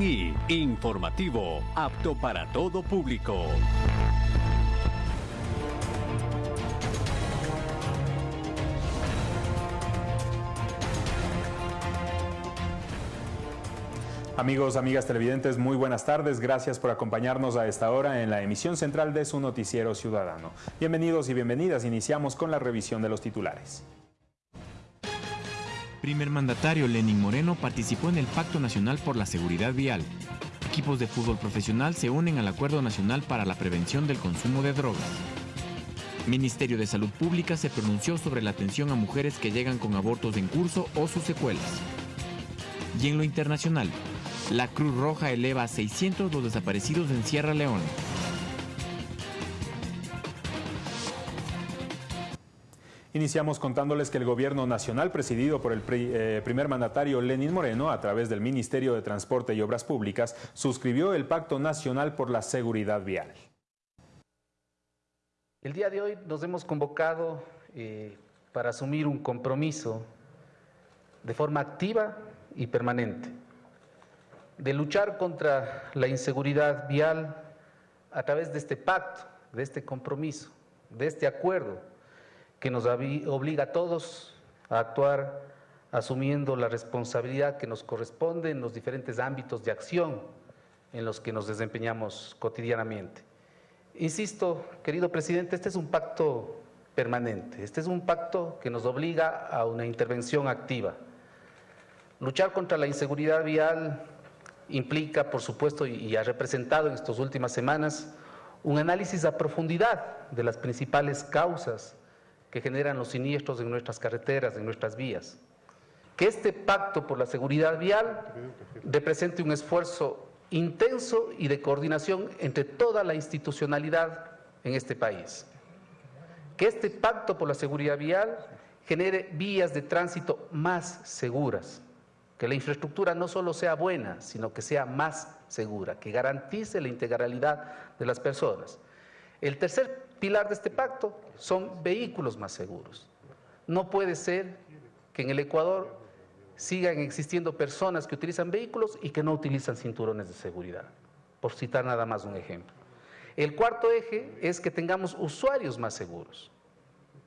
y informativo, apto para todo público. Amigos, amigas televidentes, muy buenas tardes. Gracias por acompañarnos a esta hora en la emisión central de su noticiero ciudadano. Bienvenidos y bienvenidas. Iniciamos con la revisión de los titulares. Primer mandatario Lenin Moreno participó en el Pacto Nacional por la Seguridad Vial. Equipos de fútbol profesional se unen al Acuerdo Nacional para la Prevención del Consumo de Drogas. Ministerio de Salud Pública se pronunció sobre la atención a mujeres que llegan con abortos en curso o sus secuelas. Y en lo internacional, la Cruz Roja eleva a 600 los desaparecidos en Sierra Leona. Iniciamos contándoles que el gobierno nacional, presidido por el eh, primer mandatario Lenín Moreno, a través del Ministerio de Transporte y Obras Públicas, suscribió el Pacto Nacional por la Seguridad Vial. El día de hoy nos hemos convocado eh, para asumir un compromiso de forma activa y permanente de luchar contra la inseguridad vial a través de este pacto, de este compromiso, de este acuerdo que nos obliga a todos a actuar asumiendo la responsabilidad que nos corresponde en los diferentes ámbitos de acción en los que nos desempeñamos cotidianamente. Insisto, querido presidente, este es un pacto permanente, este es un pacto que nos obliga a una intervención activa. Luchar contra la inseguridad vial implica, por supuesto, y ha representado en estas últimas semanas, un análisis a profundidad de las principales causas que generan los siniestros en nuestras carreteras, en nuestras vías. Que este pacto por la seguridad vial represente un esfuerzo intenso y de coordinación entre toda la institucionalidad en este país. Que este pacto por la seguridad vial genere vías de tránsito más seguras, que la infraestructura no solo sea buena, sino que sea más segura, que garantice la integralidad de las personas. El tercer pilar de este pacto son vehículos más seguros. No puede ser que en el Ecuador sigan existiendo personas que utilizan vehículos y que no utilizan cinturones de seguridad, por citar nada más un ejemplo. El cuarto eje es que tengamos usuarios más seguros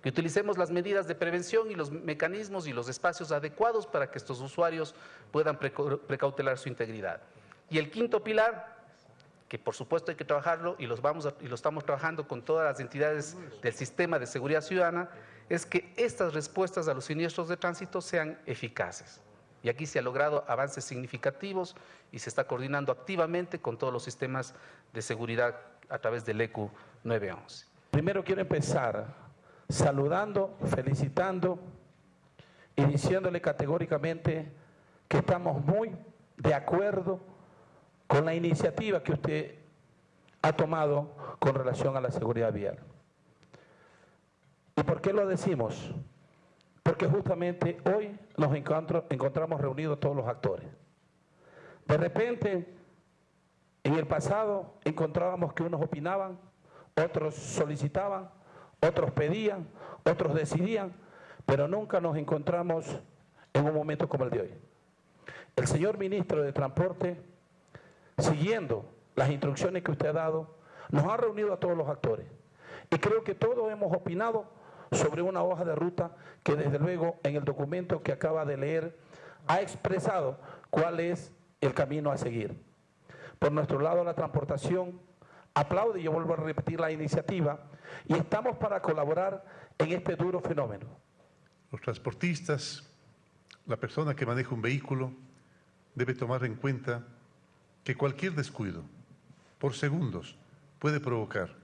que utilicemos las medidas de prevención y los mecanismos y los espacios adecuados para que estos usuarios puedan precautelar su integridad. Y el quinto pilar, que por supuesto hay que trabajarlo y, los vamos y lo estamos trabajando con todas las entidades del sistema de seguridad ciudadana, es que estas respuestas a los siniestros de tránsito sean eficaces. Y aquí se han logrado avances significativos y se está coordinando activamente con todos los sistemas de seguridad a través del ECU 911. Primero quiero empezar saludando, felicitando y diciéndole categóricamente que estamos muy de acuerdo con la iniciativa que usted ha tomado con relación a la seguridad vial. ¿Y por qué lo decimos? Porque justamente hoy nos encontramos reunidos todos los actores. De repente, en el pasado encontrábamos que unos opinaban, otros solicitaban, otros pedían, otros decidían, pero nunca nos encontramos en un momento como el de hoy. El señor ministro de Transporte, siguiendo las instrucciones que usted ha dado, nos ha reunido a todos los actores. Y creo que todos hemos opinado sobre una hoja de ruta que desde luego en el documento que acaba de leer ha expresado cuál es el camino a seguir. Por nuestro lado, la transportación aplaude, yo vuelvo a repetir la iniciativa, y estamos para colaborar en este duro fenómeno. Los transportistas, la persona que maneja un vehículo, debe tomar en cuenta que cualquier descuido, por segundos, puede provocar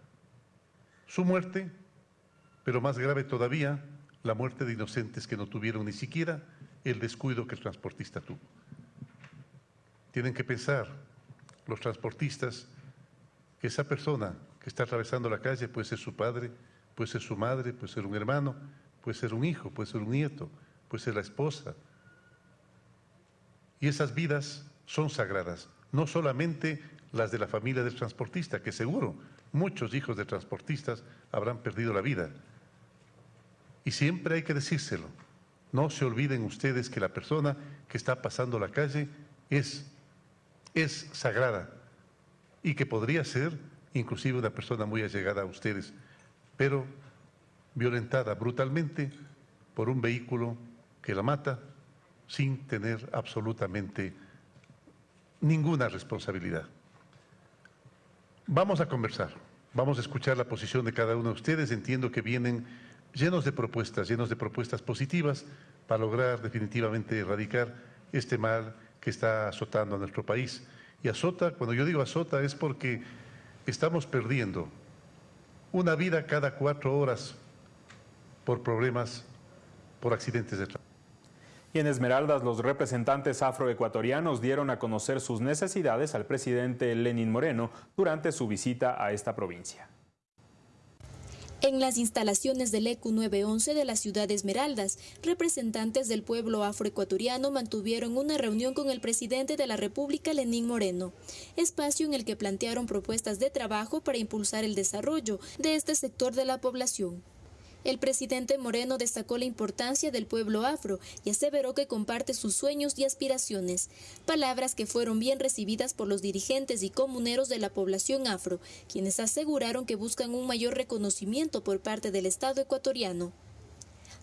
su muerte, pero más grave todavía, la muerte de inocentes que no tuvieron ni siquiera el descuido que el transportista tuvo. Tienen que pensar los transportistas que esa persona que está atravesando la calle puede ser su padre, puede ser su madre, puede ser un hermano, puede ser un hijo, puede ser un nieto, puede ser la esposa. Y esas vidas son sagradas, no solamente las de la familia del transportista, que seguro muchos hijos de transportistas habrán perdido la vida. Y siempre hay que decírselo. No se olviden ustedes que la persona que está pasando la calle es es sagrada y que podría ser inclusive una persona muy allegada a ustedes, pero violentada brutalmente por un vehículo que la mata sin tener absolutamente ninguna responsabilidad. Vamos a conversar, vamos a escuchar la posición de cada uno de ustedes. Entiendo que vienen llenos de propuestas, llenos de propuestas positivas para lograr definitivamente erradicar este mal que está azotando a nuestro país. Y azota, cuando yo digo azota, es porque estamos perdiendo una vida cada cuatro horas por problemas, por accidentes de tránsito. Y en Esmeraldas, los representantes afroecuatorianos dieron a conocer sus necesidades al presidente Lenín Moreno durante su visita a esta provincia. En las instalaciones del ECU 911 de la ciudad de Esmeraldas, representantes del pueblo afroecuatoriano mantuvieron una reunión con el presidente de la República, Lenín Moreno, espacio en el que plantearon propuestas de trabajo para impulsar el desarrollo de este sector de la población. El presidente Moreno destacó la importancia del pueblo afro y aseveró que comparte sus sueños y aspiraciones, palabras que fueron bien recibidas por los dirigentes y comuneros de la población afro, quienes aseguraron que buscan un mayor reconocimiento por parte del Estado ecuatoriano.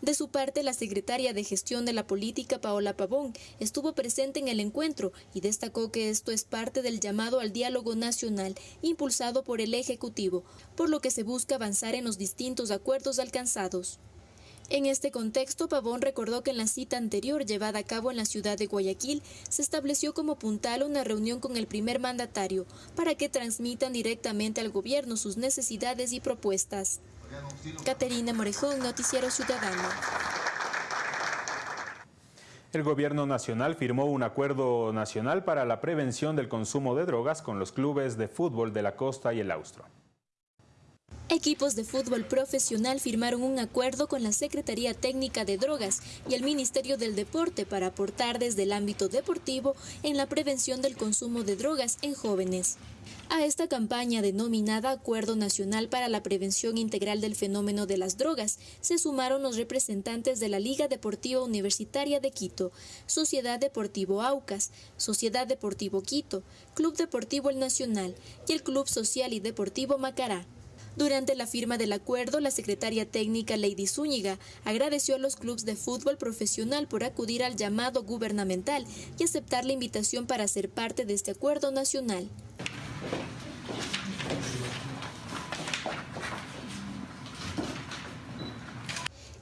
De su parte, la secretaria de Gestión de la Política, Paola Pavón, estuvo presente en el encuentro y destacó que esto es parte del llamado al diálogo nacional impulsado por el Ejecutivo, por lo que se busca avanzar en los distintos acuerdos alcanzados. En este contexto, Pavón recordó que en la cita anterior llevada a cabo en la ciudad de Guayaquil se estableció como puntal una reunión con el primer mandatario para que transmitan directamente al gobierno sus necesidades y propuestas. Caterina Morejón, Noticiero Ciudadano. El gobierno nacional firmó un acuerdo nacional para la prevención del consumo de drogas con los clubes de fútbol de la costa y el austro. Equipos de fútbol profesional firmaron un acuerdo con la Secretaría Técnica de Drogas y el Ministerio del Deporte para aportar desde el ámbito deportivo en la prevención del consumo de drogas en jóvenes. A esta campaña denominada Acuerdo Nacional para la Prevención Integral del Fenómeno de las Drogas se sumaron los representantes de la Liga Deportiva Universitaria de Quito, Sociedad Deportivo Aucas, Sociedad Deportivo Quito, Club Deportivo El Nacional y el Club Social y Deportivo Macará. Durante la firma del acuerdo, la secretaria técnica Lady Zúñiga agradeció a los clubes de fútbol profesional por acudir al llamado gubernamental y aceptar la invitación para ser parte de este acuerdo nacional.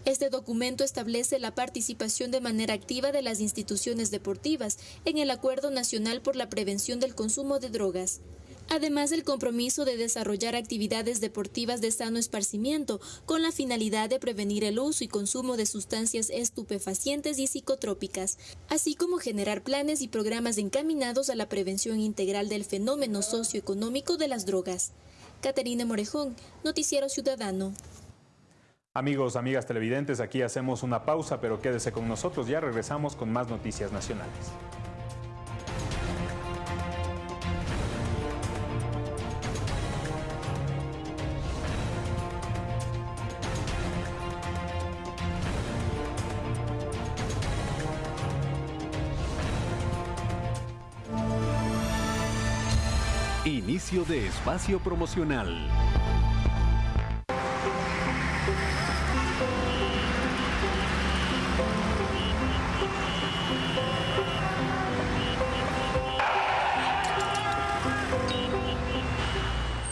Este documento establece la participación de manera activa de las instituciones deportivas en el Acuerdo Nacional por la Prevención del Consumo de Drogas además del compromiso de desarrollar actividades deportivas de sano esparcimiento con la finalidad de prevenir el uso y consumo de sustancias estupefacientes y psicotrópicas, así como generar planes y programas encaminados a la prevención integral del fenómeno socioeconómico de las drogas. Caterina Morejón, Noticiero Ciudadano. Amigos, amigas televidentes, aquí hacemos una pausa, pero quédese con nosotros, ya regresamos con más noticias nacionales. De espacio promocional.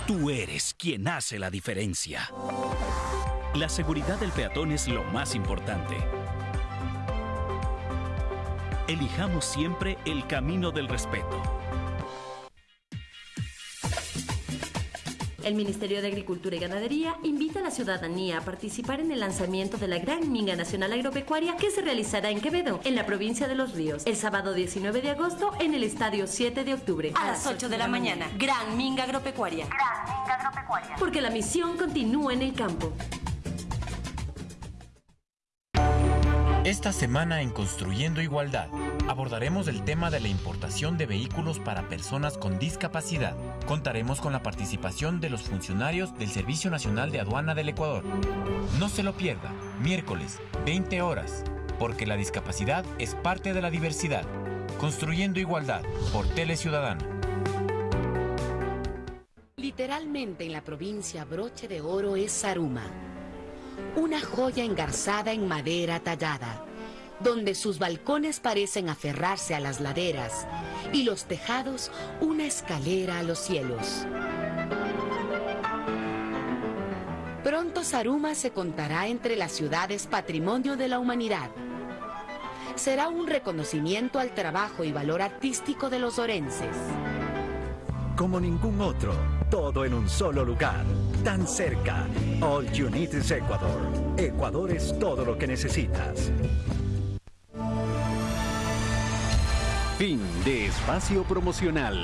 Tú eres quien hace la diferencia. La seguridad del peatón es lo más importante. Elijamos siempre el camino del respeto. El Ministerio de Agricultura y Ganadería invita a la ciudadanía a participar en el lanzamiento de la Gran Minga Nacional Agropecuaria que se realizará en Quevedo, en la provincia de Los Ríos, el sábado 19 de agosto en el Estadio 7 de octubre. A las 8 de la mañana. Gran Minga Agropecuaria. Gran Minga Agropecuaria. Porque la misión continúa en el campo. Esta semana en Construyendo Igualdad abordaremos el tema de la importación de vehículos para personas con discapacidad. Contaremos con la participación de los funcionarios del Servicio Nacional de Aduana del Ecuador. No se lo pierda, miércoles, 20 horas, porque la discapacidad es parte de la diversidad. Construyendo igualdad por Tele Ciudadana. Literalmente en la provincia broche de oro es Saruma, una joya engarzada en madera tallada, donde sus balcones parecen aferrarse a las laderas y los tejados una escalera a los cielos. Pronto Saruma se contará entre las ciudades patrimonio de la humanidad. Será un reconocimiento al trabajo y valor artístico de los orenses. Como ningún otro, todo en un solo lugar, tan cerca. All you need is Ecuador. Ecuador es todo lo que necesitas. Fin de espacio promocional.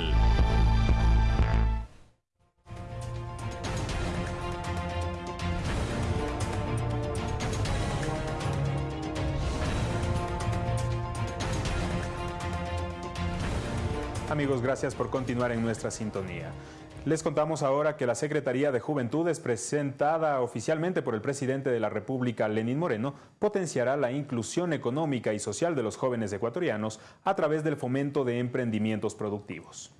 Amigos, gracias por continuar en nuestra sintonía. Les contamos ahora que la Secretaría de Juventudes, presentada oficialmente por el presidente de la República, Lenín Moreno, potenciará la inclusión económica y social de los jóvenes ecuatorianos a través del fomento de emprendimientos productivos.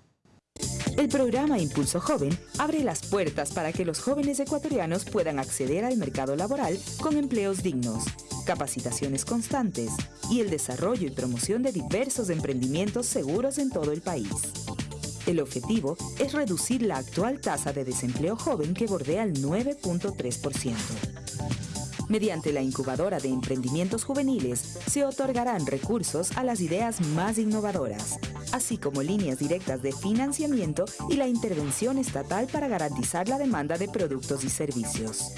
El programa Impulso Joven abre las puertas para que los jóvenes ecuatorianos puedan acceder al mercado laboral con empleos dignos, capacitaciones constantes y el desarrollo y promoción de diversos emprendimientos seguros en todo el país. El objetivo es reducir la actual tasa de desempleo joven que bordea el 9.3%. Mediante la incubadora de emprendimientos juveniles se otorgarán recursos a las ideas más innovadoras, así como líneas directas de financiamiento y la intervención estatal para garantizar la demanda de productos y servicios.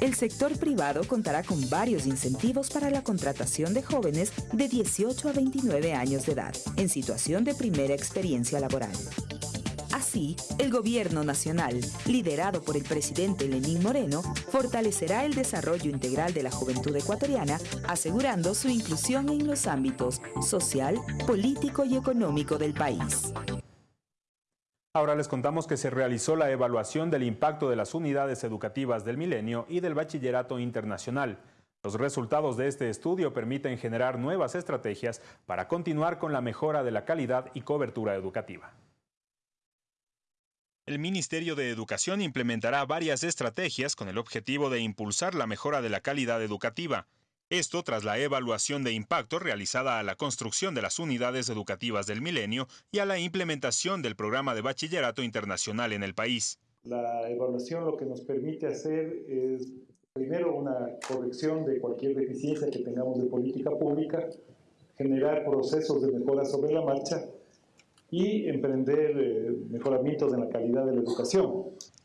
El sector privado contará con varios incentivos para la contratación de jóvenes de 18 a 29 años de edad en situación de primera experiencia laboral. Así, el gobierno nacional, liderado por el presidente Lenín Moreno, fortalecerá el desarrollo integral de la juventud ecuatoriana, asegurando su inclusión en los ámbitos social, político y económico del país. Ahora les contamos que se realizó la evaluación del impacto de las unidades educativas del milenio y del bachillerato internacional. Los resultados de este estudio permiten generar nuevas estrategias para continuar con la mejora de la calidad y cobertura educativa. El Ministerio de Educación implementará varias estrategias con el objetivo de impulsar la mejora de la calidad educativa. Esto tras la evaluación de impacto realizada a la construcción de las unidades educativas del milenio y a la implementación del programa de bachillerato internacional en el país. La evaluación lo que nos permite hacer es primero una corrección de cualquier deficiencia que tengamos de política pública, generar procesos de mejora sobre la marcha y emprender eh, mejoramientos en la calidad de la educación.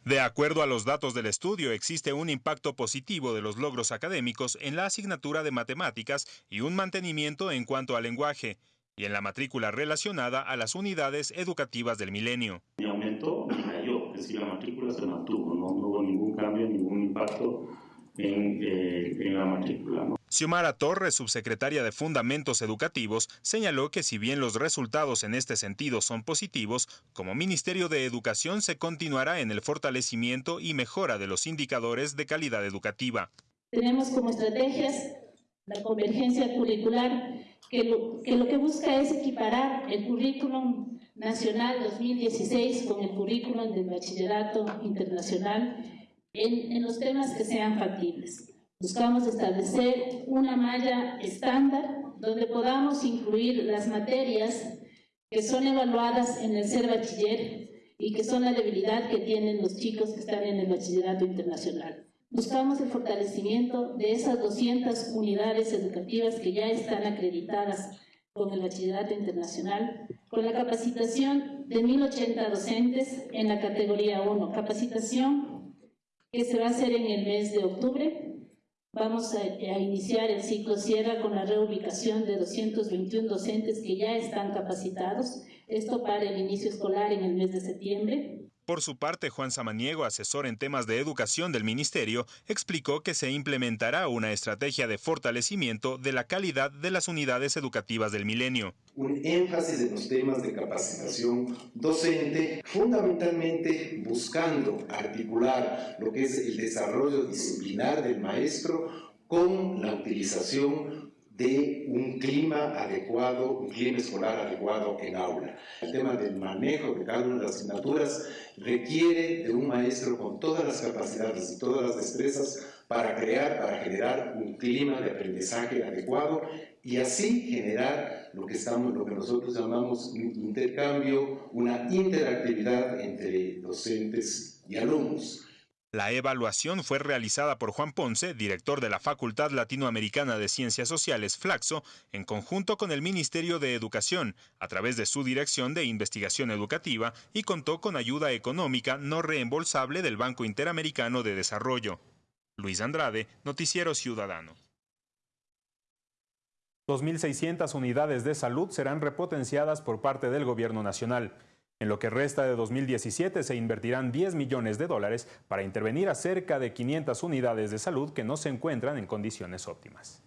De acuerdo a los datos del estudio, existe un impacto positivo de los logros académicos en la asignatura de matemáticas y un mantenimiento en cuanto al lenguaje y en la matrícula relacionada a las unidades educativas del milenio. Mi aumentó, ni cayó, es decir, la matrícula se mantuvo, no, hubo ningún cambio, ningún impacto en, eh, en la matrícula. ¿no? Xiomara Torres, subsecretaria de Fundamentos Educativos, señaló que si bien los resultados en este sentido son positivos, como Ministerio de Educación se continuará en el fortalecimiento y mejora de los indicadores de calidad educativa. Tenemos como estrategias la convergencia curricular, que lo que, busca es equiparar el currículum nacional 2016 con el currículum del bachillerato internacional en, en los temas que sean factibles. Buscamos establecer una malla estándar donde podamos incluir las materias que son evaluadas en el ser bachiller y que son la debilidad que tienen los chicos que están en el bachillerato internacional. Buscamos el fortalecimiento de esas 200 unidades educativas que ya están acreditadas con el bachillerato internacional, con la capacitación de 1.080 docentes en la categoría 1, capacitación que se va a hacer en el mes de octubre Vamos a, iniciar el ciclo Sierra con la reubicación de 221 docentes que ya están capacitados, esto para el inicio escolar en el mes de septiembre. Por su parte, Juan Samaniego, asesor en temas de educación del Ministerio, explicó que se implementará una estrategia de fortalecimiento de la calidad de las unidades educativas del milenio. Un énfasis en los temas de capacitación docente, fundamentalmente buscando articular lo que es el desarrollo disciplinar del maestro con la utilización de un clima adecuado, un clima escolar adecuado en aula. El tema del manejo de cada una de las asignaturas requiere de un maestro con todas las capacidades y todas las destrezas para crear, para generar un clima de aprendizaje adecuado y así generar lo que, estamos, lo que nosotros llamamos un intercambio, una interactividad entre docentes y alumnos. La evaluación fue realizada por Juan Ponce, director de la Facultad Latinoamericana de Ciencias Sociales, Flaxo, en conjunto con el Ministerio de Educación, a través de su Dirección de Investigación Educativa, y contó con ayuda económica no reembolsable del Banco Interamericano de Desarrollo. Luis Andrade, Noticiero Ciudadano. 2.600 unidades de salud serán repotenciadas por parte del Gobierno Nacional. En lo que resta de 2017 se invertirán 10 millones de dólares para intervenir a cerca de 500 unidades de salud que no se encuentran en condiciones óptimas.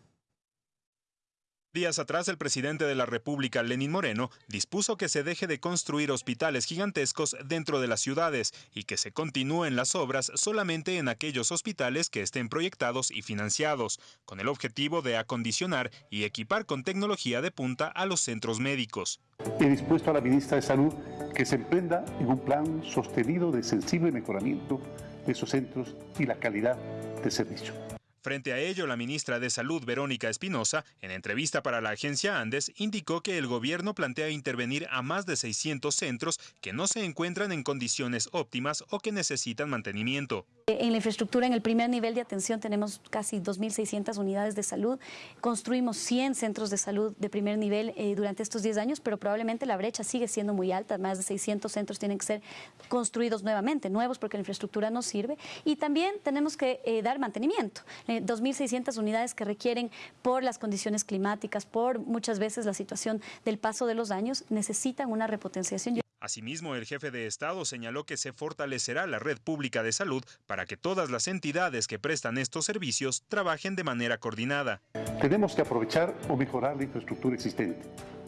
Días atrás, el presidente de la República, Lenín Moreno, dispuso que se deje de construir hospitales gigantescos dentro de las ciudades y que se continúen las obras solamente en aquellos hospitales que estén proyectados y financiados, con el objetivo de acondicionar y equipar con tecnología de punta a los centros médicos. He dispuesto a la ministra de Salud que se emprenda en un plan sostenido de sensible mejoramiento de esos centros y la calidad de servicio. Frente a ello, la ministra de Salud, Verónica Espinosa, en entrevista para la agencia Andes, indicó que el gobierno plantea intervenir a más de 600 centros que no se encuentran en condiciones óptimas o que necesitan mantenimiento. En la infraestructura, en el primer nivel de atención, tenemos casi 2.600 unidades de salud. Construimos 100 centros de salud de primer nivel eh, durante estos 10 años, pero probablemente la brecha sigue siendo muy alta. Más de 600 centros tienen que ser construidos nuevamente, nuevos porque la infraestructura no sirve. Y también tenemos que eh, dar mantenimiento. 2.600 unidades que requieren, por las condiciones climáticas, por muchas veces la situación del paso de los años, necesitan una repotenciación. Asimismo, el jefe de Estado señaló que se fortalecerá la red pública de salud para que todas las entidades que prestan estos servicios trabajen de manera coordinada. Tenemos que aprovechar o mejorar la infraestructura existente.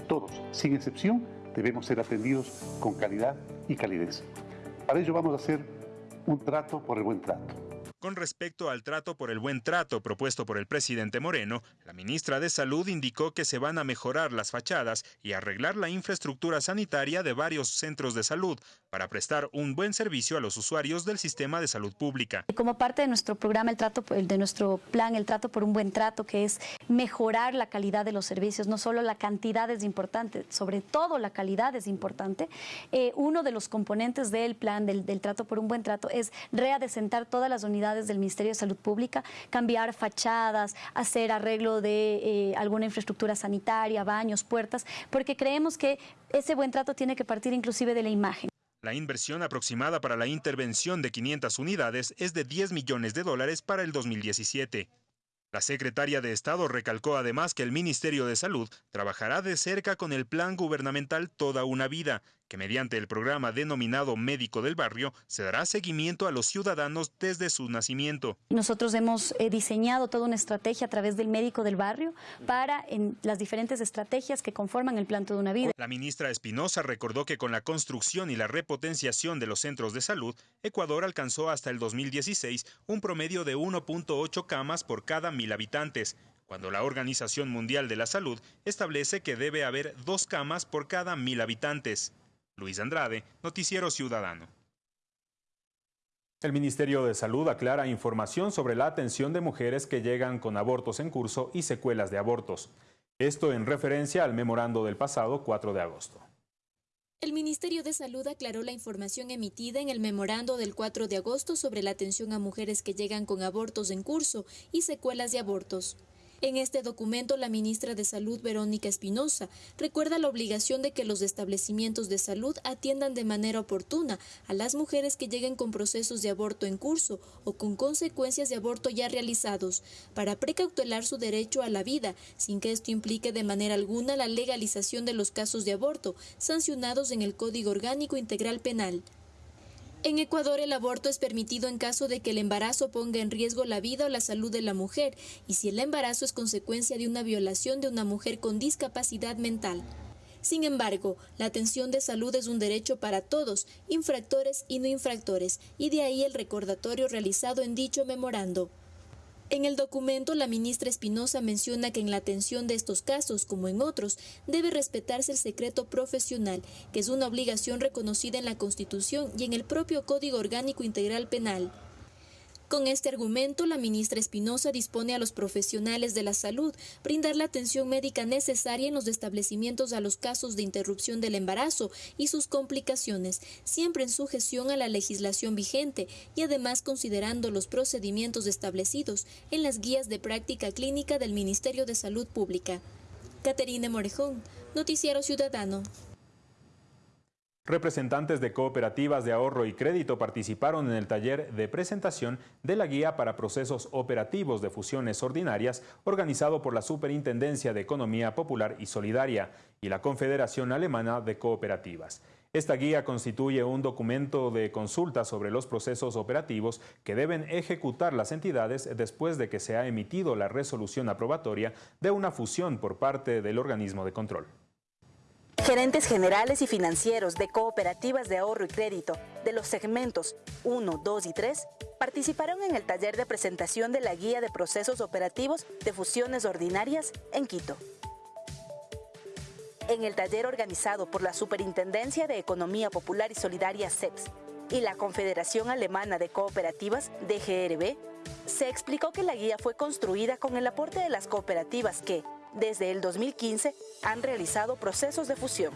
Todos, sin excepción, debemos ser atendidos con calidad y calidez. Para ello vamos a hacer un trato por el buen trato. Con respecto al trato por el buen trato propuesto por el presidente Moreno, la ministra de Salud indicó que se van a mejorar las fachadas y arreglar la infraestructura sanitaria de varios centros de salud para prestar un buen servicio a los usuarios del sistema de salud pública. Como parte de nuestro programa, el trato, de nuestro plan, el trato por un buen trato, que es mejorar la calidad de los servicios, no solo la cantidad es importante, sobre todo la calidad es importante. Eh, uno de los componentes del plan del, del trato por un buen trato es readecentar todas las unidades del Ministerio de Salud Pública, cambiar fachadas, hacer arreglo de eh, alguna infraestructura sanitaria, baños, puertas, porque creemos que ese buen trato tiene que partir inclusive de la imagen. La inversión aproximada para la intervención de 500 unidades es de 10 millones de dólares para el 2017. La secretaria de Estado recalcó además que el Ministerio de Salud trabajará de cerca con el plan gubernamental Toda una Vida, que mediante el programa denominado Médico del Barrio se dará seguimiento a los ciudadanos desde su nacimiento. Nosotros hemos eh, diseñado toda una estrategia a través del Médico del Barrio para en las diferentes estrategias que conforman el plan Toda una Vida. La ministra Espinosa recordó que con la construcción y la repotenciación de los centros de salud, Ecuador alcanzó hasta el 2016 un promedio de 1.8 camas por cada mil habitantes, cuando la Organización Mundial de la Salud establece que debe haber dos camas por cada mil habitantes. Luis Andrade, Noticiero Ciudadano. El Ministerio de Salud aclara información sobre la atención de mujeres que llegan con abortos en curso y secuelas de abortos. Esto en referencia al memorando del pasado 4 de agosto. El Ministerio de Salud aclaró la información emitida en el memorando del 4 de agosto sobre la atención a mujeres que llegan con abortos en curso y secuelas de abortos. En este documento, la ministra de Salud, Verónica Espinosa, recuerda la obligación de que los establecimientos de salud atiendan de manera oportuna a las mujeres que lleguen con procesos de aborto en curso o con consecuencias de aborto ya realizados, para precautelar su derecho a la vida, sin que esto implique de manera alguna la legalización de los casos de aborto sancionados en el Código Orgánico Integral Penal. En Ecuador el aborto es permitido en caso de que el embarazo ponga en riesgo la vida o la salud de la mujer y si el embarazo es consecuencia de una violación de una mujer con discapacidad mental. Sin embargo, la atención de salud es un derecho para todos, infractores y no infractores, y de ahí el recordatorio realizado en dicho memorando. En el documento, la ministra Espinosa menciona que en la atención de estos casos, como en otros, debe respetarse el secreto profesional, que es una obligación reconocida en la Constitución y en el propio Código Orgánico Integral Penal. Con este argumento, la ministra Espinosa dispone a los profesionales de la salud brindar la atención médica necesaria en los establecimientos a los casos de interrupción del embarazo y sus complicaciones, siempre en sujeción a la legislación vigente y además considerando los procedimientos establecidos en las guías de práctica clínica del Ministerio de Salud Pública. Caterine Morejón, Noticiero Ciudadano. Representantes de cooperativas de ahorro y crédito participaron en el taller de presentación de la guía para procesos operativos de fusiones ordinarias organizado por la Superintendencia de Economía Popular y Solidaria y la Confederación Alemana de Cooperativas. Esta guía constituye un documento de consulta sobre los procesos operativos que deben ejecutar las entidades después de que se ha emitido la resolución aprobatoria de una fusión por parte del organismo de control. Gerentes generales y financieros de cooperativas de ahorro y crédito de los segmentos 1, 2 y 3 participaron en el taller de presentación de la Guía de Procesos Operativos de Fusiones Ordinarias en Quito. En el taller organizado por la Superintendencia de Economía Popular y Solidaria CEPS y la Confederación Alemana de Cooperativas DGRB, se explicó que la guía fue construida con el aporte de las cooperativas que, desde el 2015 han realizado procesos de fusión.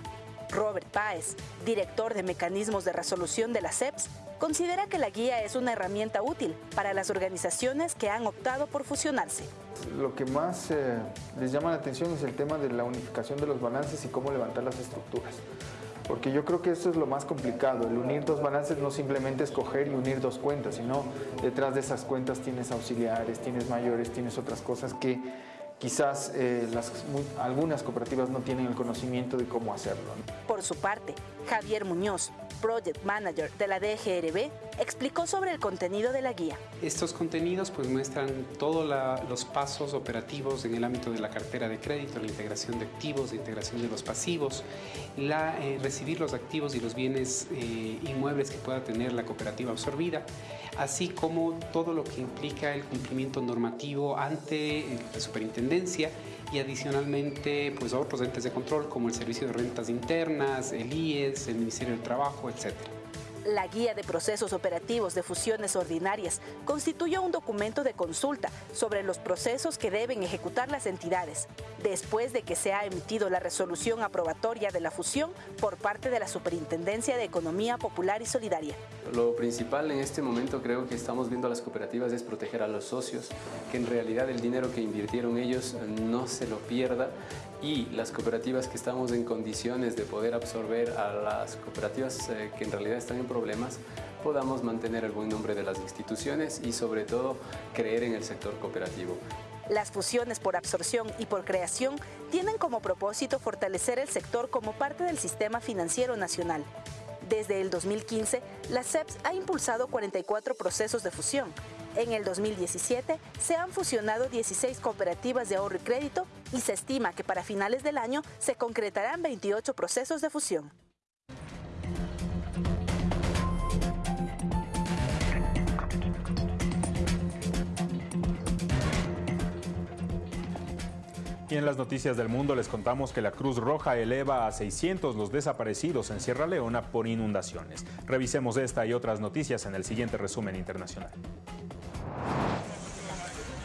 Robert Páez, director de mecanismos de resolución de la CEPS, considera que la guía es una herramienta útil para las organizaciones que han optado por fusionarse. Lo que más eh, les llama la atención es el tema de la unificación de los balances y cómo levantar las estructuras. Porque yo creo que eso es lo más complicado, el unir dos balances no simplemente es coger y unir dos cuentas, sino detrás de esas cuentas tienes auxiliares, tienes mayores, tienes otras cosas que quizás eh, algunas cooperativas no tienen el conocimiento de cómo hacerlo. Por su parte, Javier Muñoz, Project Manager de la DGRB, explicó sobre el contenido de la guía. Estos contenidos pues, muestran todos los pasos operativos en el ámbito de la cartera de crédito, la integración de activos, la integración de los pasivos, la, eh, recibir los activos y los bienes eh, inmuebles que pueda tener la cooperativa absorbida, así como todo lo que implica el cumplimiento normativo ante la superintendencia y adicionalmente pues otros entes de control como el Servicio de Rentas Internas, el IES, el Ministerio del Trabajo, etcétera. La Guía de Procesos Operativos de Fusiones Ordinarias constituyó un documento de consulta sobre los procesos que deben ejecutar las entidades, después de que se ha emitido la resolución aprobatoria de la fusión por parte de la Superintendencia de Economía Popular y Solidaria. Lo principal en este momento creo que estamos viendo a las cooperativas es proteger a los socios, que en realidad el dinero que invirtieron ellos no se lo pierda y las cooperativas que estamos en condiciones de poder absorber a las cooperativas eh, que en realidad están en problemas, podamos mantener el buen nombre de las instituciones y sobre todo creer en el sector cooperativo. Las fusiones por absorción y por creación tienen como propósito fortalecer el sector como parte del sistema financiero nacional. Desde el 2015, la CEPS ha impulsado 44 procesos de fusión, en el 2017 se han fusionado 16 cooperativas de ahorro y crédito y se estima que para finales del año se concretarán 28 procesos de fusión. Y en las noticias del mundo les contamos que la Cruz Roja eleva a 600 los desaparecidos en Sierra Leona por inundaciones. Revisemos esta y otras noticias en el siguiente resumen internacional.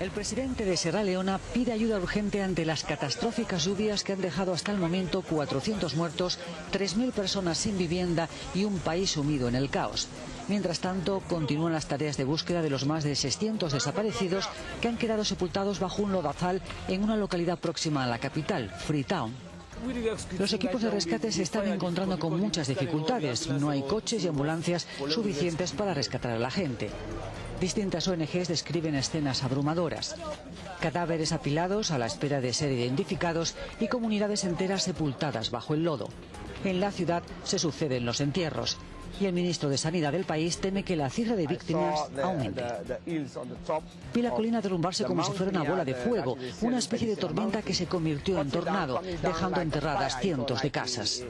El presidente de Sierra Leona pide ayuda urgente ante las catastróficas lluvias que han dejado hasta el momento 400 muertos, 3.000 personas sin vivienda y un país sumido en el caos. Mientras tanto, continúan las tareas de búsqueda de los más de 600 desaparecidos que han quedado sepultados bajo un lodazal en una localidad próxima a la capital, Freetown. Los equipos de rescate se están encontrando con muchas dificultades. No hay coches y ambulancias suficientes para rescatar a la gente. Distintas ONGs describen escenas abrumadoras. Cadáveres apilados a la espera de ser identificados y comunidades enteras sepultadas bajo el lodo. En la ciudad se suceden los entierros y el ministro de Sanidad del país teme que la cifra de víctimas aumente. Vi la colina derrumbarse como si fuera una bola de fuego, una especie de tormenta que se convirtió en tornado, dejando enterradas cientos de casas.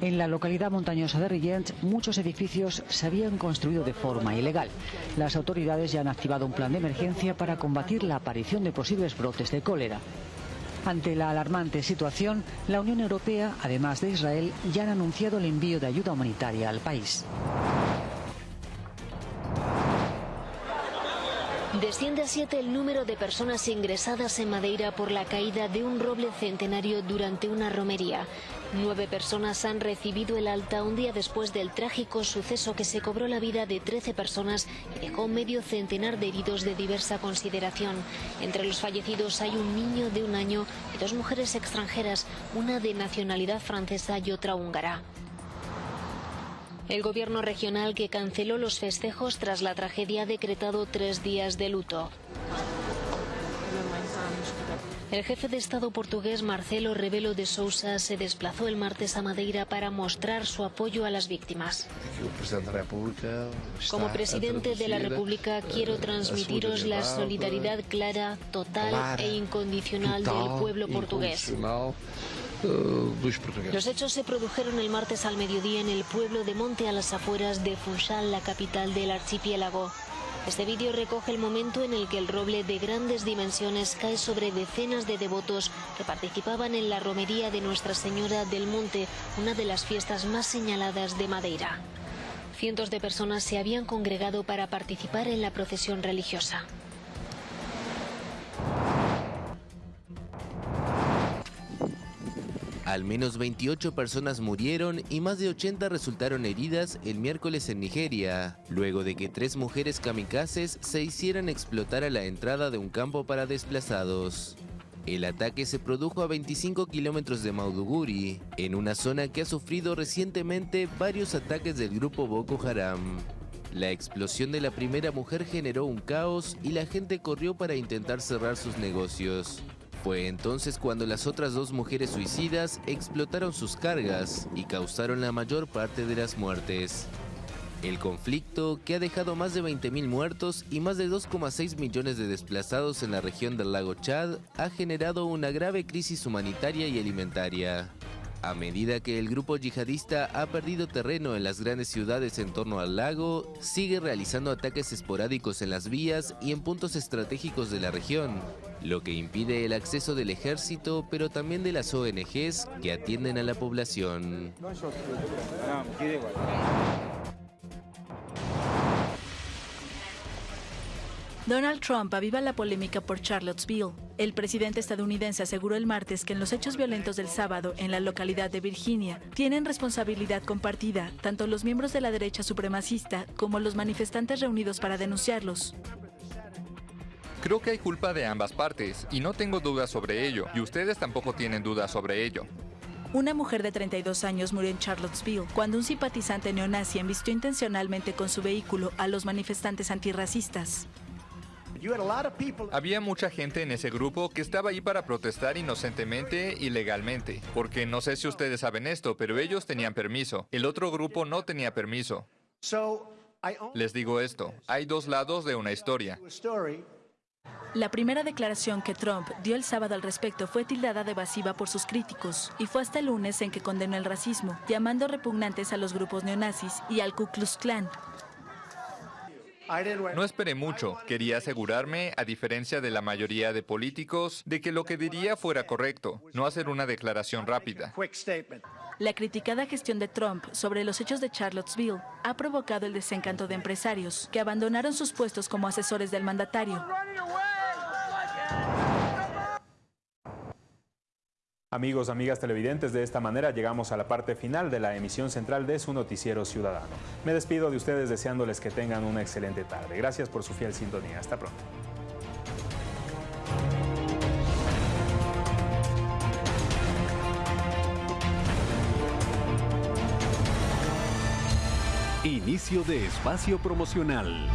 En la localidad montañosa de Rillent, muchos edificios se habían construido de forma ilegal. Las autoridades ya han activado un plan de emergencia para combatir la aparición de posibles brotes de cólera. Ante la alarmante situación, la Unión Europea, además de Israel, ya han anunciado el envío de ayuda humanitaria al país. Desciende a siete el número de personas ingresadas en Madeira por la caída de un roble centenario durante una romería. Nueve personas han recibido el alta un día después del trágico suceso que se cobró la vida de 13 personas y dejó medio centenar de heridos de diversa consideración. Entre los fallecidos hay un niño de un año y dos mujeres extranjeras, una de nacionalidad francesa y otra húngara. El gobierno regional que canceló los festejos tras la tragedia ha decretado tres días de luto. El jefe de Estado portugués Marcelo Rebelo de Sousa se desplazó el martes a Madeira para mostrar su apoyo a las víctimas. Como presidente de la República quiero transmitiros la solidaridad clara, total e incondicional del pueblo portugués. Los hechos se produjeron el martes al mediodía en el pueblo de Monte a las afueras de Funchal, la capital del archipiélago. Este vídeo recoge el momento en el que el roble de grandes dimensiones cae sobre decenas de devotos que participaban en la romería de Nuestra Señora del Monte, una de las fiestas más señaladas de Madeira. Cientos de personas se habían congregado para participar en la procesión religiosa. Al menos 28 personas murieron y más de 80 resultaron heridas el miércoles en Nigeria, luego de que tres mujeres kamikazes se hicieran explotar a la entrada de un campo para desplazados. El ataque se produjo a 25 kilómetros de Mauduguri, en una zona que ha sufrido recientemente varios ataques del grupo Boko Haram. La explosión de la primera mujer generó un caos y la gente corrió para intentar cerrar sus negocios. Fue entonces cuando las otras dos mujeres suicidas explotaron sus cargas y causaron la mayor parte de las muertes. El conflicto, que ha dejado más de 20.000 muertos y más de 2,6 millones de desplazados en la región del lago Chad, ha generado una grave crisis humanitaria y alimentaria. A medida que el grupo yihadista ha perdido terreno en las grandes ciudades en torno al lago, sigue realizando ataques esporádicos en las vías y en puntos estratégicos de la región, lo que impide el acceso del ejército, pero también de las ONGs que atienden a la población. Donald Trump aviva la polémica por Charlottesville. El presidente estadounidense aseguró el martes que en los hechos violentos del sábado en la localidad de Virginia tienen responsabilidad compartida tanto los miembros de la derecha supremacista como los manifestantes reunidos para denunciarlos. Creo que hay culpa de ambas partes y no tengo dudas sobre ello, y ustedes tampoco tienen dudas sobre ello. Una mujer de 32 años murió en Charlottesville cuando un simpatizante neonazi embistió intencionalmente con su vehículo a los manifestantes antirracistas. Había mucha gente en ese grupo que estaba ahí para protestar inocentemente y legalmente, porque no sé si ustedes saben esto, pero ellos tenían permiso. El otro grupo no tenía permiso. Les digo esto, hay dos lados de una historia. La primera declaración que Trump dio el sábado al respecto fue tildada de evasiva por sus críticos y fue hasta el lunes en que condenó el racismo, llamando repugnantes a los grupos neonazis y al Ku Klux Klan. No esperé mucho. Quería asegurarme, a diferencia de la mayoría de políticos, de que lo que diría fuera correcto, no hacer una declaración rápida. La criticada gestión de Trump sobre los hechos de Charlottesville ha provocado el desencanto de empresarios que abandonaron sus puestos como asesores del mandatario. Amigos, amigas televidentes, de esta manera llegamos a la parte final de la emisión central de su noticiero ciudadano. Me despido de ustedes deseándoles que tengan una excelente tarde. Gracias por su fiel sintonía. Hasta pronto. Inicio de espacio promocional.